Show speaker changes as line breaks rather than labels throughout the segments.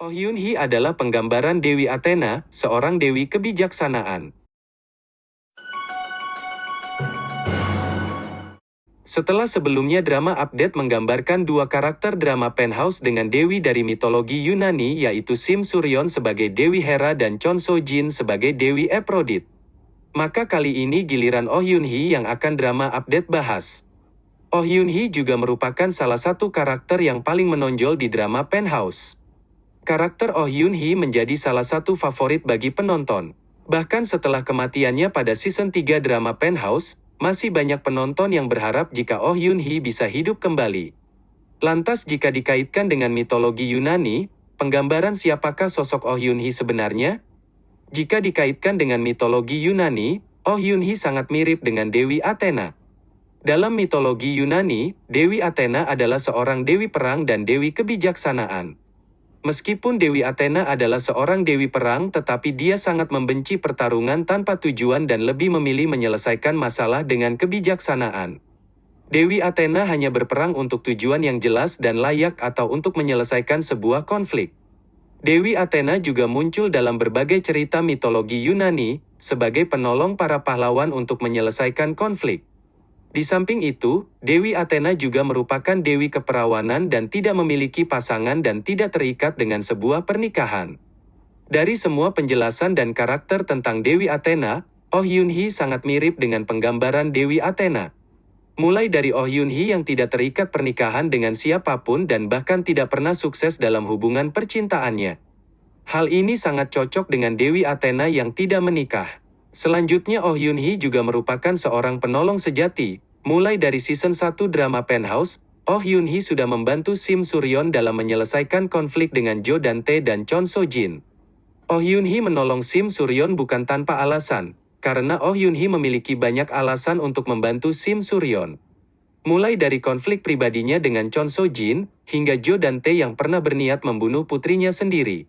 Oh Yun Hee adalah penggambaran Dewi Athena, seorang dewi kebijaksanaan. Setelah sebelumnya drama update menggambarkan dua karakter drama Penthouse dengan dewi dari mitologi Yunani yaitu Sim Suryon sebagai Dewi Hera dan Chon So Jin sebagai Dewi Aphrodite. Maka kali ini giliran Oh Yun Hee yang akan drama update bahas. Oh Yun Hee juga merupakan salah satu karakter yang paling menonjol di drama Penthouse. Karakter Oh Yun Hee menjadi salah satu favorit bagi penonton. Bahkan setelah kematiannya pada season 3 drama Penthouse, masih banyak penonton yang berharap jika Oh Yun Hee bisa hidup kembali. Lantas jika dikaitkan dengan mitologi Yunani, penggambaran siapakah sosok Oh Yun Hee sebenarnya? Jika dikaitkan dengan mitologi Yunani, Oh Yun Hee sangat mirip dengan Dewi Athena. Dalam mitologi Yunani, Dewi Athena adalah seorang dewi perang dan dewi kebijaksanaan. Meskipun Dewi Athena adalah seorang dewi perang tetapi dia sangat membenci pertarungan tanpa tujuan dan lebih memilih menyelesaikan masalah dengan kebijaksanaan. Dewi Athena hanya berperang untuk tujuan yang jelas dan layak atau untuk menyelesaikan sebuah konflik. Dewi Athena juga muncul dalam berbagai cerita mitologi Yunani, sebagai penolong para pahlawan untuk menyelesaikan konflik. Di samping itu, Dewi Athena juga merupakan dewi keperawanan dan tidak memiliki pasangan dan tidak terikat dengan sebuah pernikahan. Dari semua penjelasan dan karakter tentang Dewi Athena, Oh Yun Hee sangat mirip dengan penggambaran Dewi Athena. Mulai dari Oh Yun Hee yang tidak terikat pernikahan dengan siapa pun dan bahkan tidak pernah sukses dalam hubungan percintaannya. Hal ini sangat cocok dengan Dewi Athena yang tidak menikah. Selanjutnya Oh Yun Hee juga merupakan seorang penolong sejati. Mulai dari season 1 drama Penthouse, Oh Yun Hee sudah membantu Sim Suryon dalam menyelesaikan konflik dengan Jo Dante dan Chon So Jin. Oh Yun Hee menolong Sim Suryon bukan tanpa alasan, karena Oh Yun Hee memiliki banyak alasan untuk membantu Sim Suryon. Mulai dari konflik pribadinya dengan Chon So Jin, hingga Jo Dante yang pernah berniat membunuh putrinya sendiri.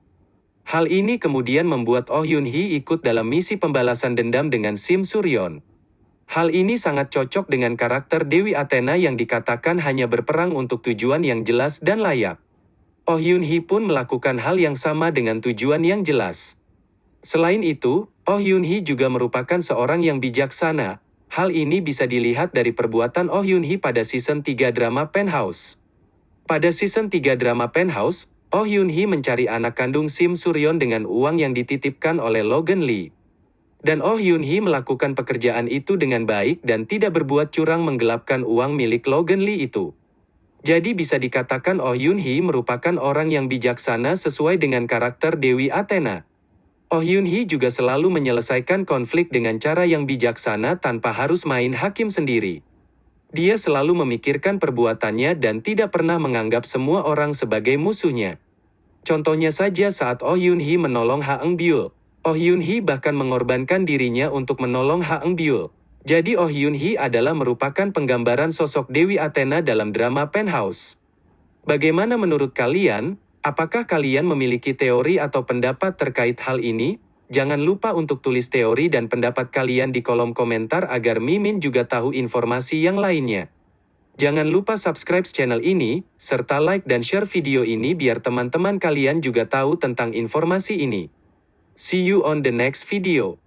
Hal ini kemudian membuat Oh Yun Hee ikut dalam misi pembalasan dendam dengan Sim Suryon. Hal ini sangat cocok dengan karakter Dewi Athena yang dikatakan hanya berperang untuk tujuan yang jelas dan layak. Oh Yun Hee pun melakukan hal yang sama dengan tujuan yang jelas. Selain itu, Oh Yun Hee juga merupakan seorang yang bijaksana. Hal ini bisa dilihat dari perbuatan Oh Yun Hee pada season 3 drama Penthouse. Pada season 3 drama Penthouse, Oh Yun Hee mencari anak kandung Sim Suryon dengan uang yang dititipkan oleh Logan Lee. Dan Oh Yun Hee melakukan pekerjaan itu dengan baik dan tidak berbuat curang menggelapkan uang milik Logan Lee itu. Jadi bisa dikatakan Oh Yun Hee merupakan orang yang bijaksana sesuai dengan karakter Dewi Athena. Oh Yun Hee juga selalu menyelesaikan konflik dengan cara yang bijaksana tanpa harus main hakim sendiri. Dia selalu memikirkan perbuatannya dan tidak pernah menganggap semua orang sebagai musuhnya. Contohnya saja saat Oh Yun Hee menolong Ha Eng Byul. Oh Yun Hee bahkan mengorbankan dirinya untuk menolong Ha Eng Byul. Jadi Oh Yun Hee adalah merupakan penggambaran sosok Dewi Athena dalam drama Penthouse. Bagaimana menurut kalian? Apakah kalian memiliki teori atau pendapat terkait hal ini? Jangan lupa untuk tulis teori dan pendapat kalian di kolom komentar agar Mimin juga tahu informasi yang lainnya. Jangan lupa subscribe channel ini, serta like dan share video ini biar teman-teman kalian juga tahu tentang informasi ini. See you on the next video.